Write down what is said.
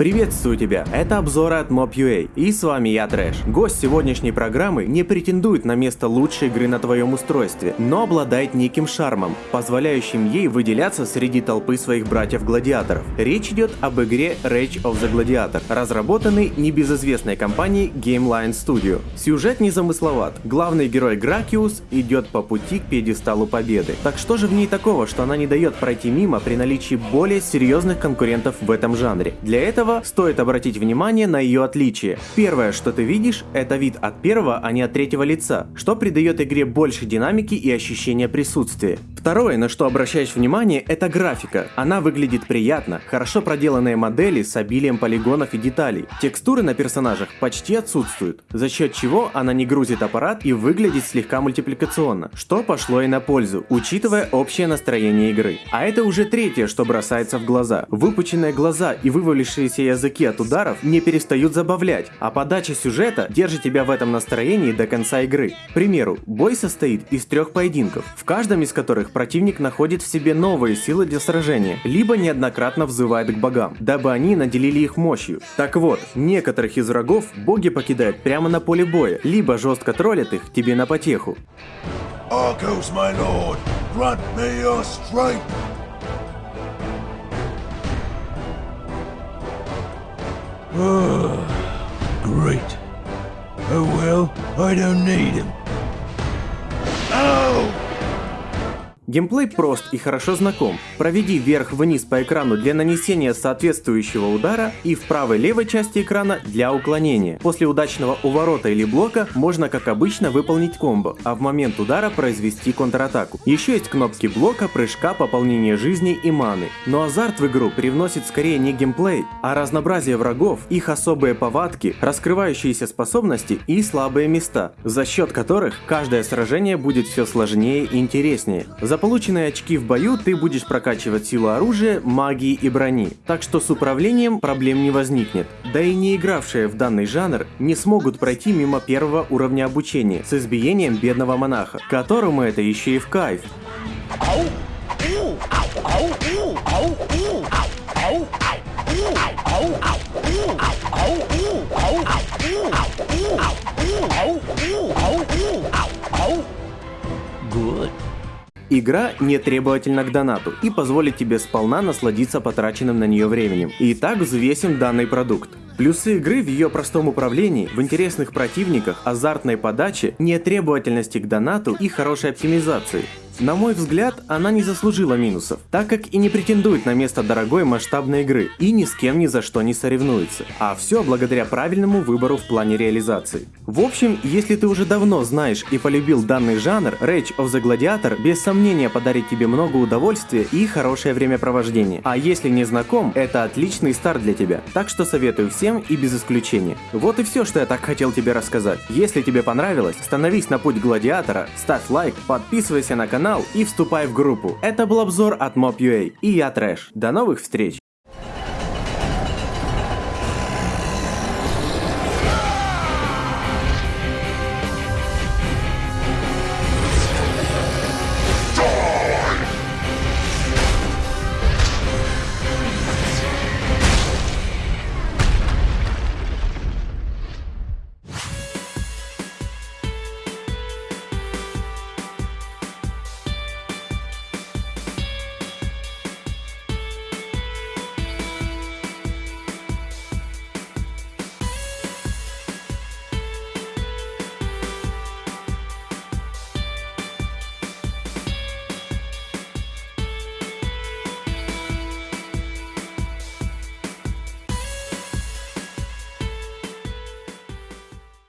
Приветствую тебя, это обзоры от Mob.ua, и с вами я Трэш. Гость сегодняшней программы не претендует на место лучшей игры на твоем устройстве, но обладает неким шармом, позволяющим ей выделяться среди толпы своих братьев-гладиаторов. Речь идет об игре Rage of the Gladiator, разработанной небезызвестной компанией Gameline Studio. Сюжет незамысловат, главный герой Гракиус идет по пути к пьедесталу победы. Так что же в ней такого, что она не дает пройти мимо при наличии более серьезных конкурентов в этом жанре? Для этого этого стоит обратить внимание на ее отличие. Первое, что ты видишь, это вид от первого, а не от третьего лица, что придает игре больше динамики и ощущения присутствия. Второе, на что обращаешь внимание, это графика. Она выглядит приятно, хорошо проделанные модели с обилием полигонов и деталей. Текстуры на персонажах почти отсутствуют, за счет чего она не грузит аппарат и выглядит слегка мультипликационно, что пошло и на пользу, учитывая общее настроение игры. А это уже третье, что бросается в глаза. Выпученные глаза и вывалившиеся языки от ударов не перестают забавлять, а подача сюжета держит тебя в этом настроении до конца игры. К примеру, бой состоит из трех поединков, в каждом из которых противник находит в себе новые силы для сражения, либо неоднократно взывает к богам, дабы они наделили их мощью. Так вот, некоторых из врагов боги покидают прямо на поле боя, либо жестко троллят их тебе на потеху. Arcos, my lord, grant me your strength. Great. Oh well, I don't need him. Oh! Геймплей прост и хорошо знаком. Проведи вверх-вниз по экрану для нанесения соответствующего удара и в правой-левой части экрана для уклонения. После удачного уворота или блока можно как обычно выполнить комбо, а в момент удара произвести контратаку. Еще есть кнопки блока, прыжка, пополнения жизни и маны. Но азарт в игру привносит скорее не геймплей, а разнообразие врагов, их особые повадки, раскрывающиеся способности и слабые места, за счет которых каждое сражение будет все сложнее и интереснее. За полученные очки в бою ты будешь прокачивать силу оружия, магии и брони, так что с управлением проблем не возникнет. Да и не игравшие в данный жанр не смогут пройти мимо первого уровня обучения с избиением бедного монаха, которому это еще и в кайф. Good. Игра не требовательна к донату и позволит тебе сполна насладиться потраченным на нее временем. Итак, взвесим данный продукт. Плюсы игры в ее простом управлении, в интересных противниках, азартной подаче, нетребовательности к донату и хорошей оптимизации. На мой взгляд, она не заслужила минусов, так как и не претендует на место дорогой масштабной игры и ни с кем ни за что не соревнуется. А все благодаря правильному выбору в плане реализации. В общем, если ты уже давно знаешь и полюбил данный жанр, Rage of the Gladiator без сомнения подарит тебе много удовольствия и хорошее времяпровождение. А если не знаком, это отличный старт для тебя. Так что советую всем и без исключения. Вот и все, что я так хотел тебе рассказать. Если тебе понравилось, становись на путь гладиатора, ставь лайк, подписывайся на канал канал и вступай в группу. Это был обзор от Mob.ua и я Трэш. До новых встреч!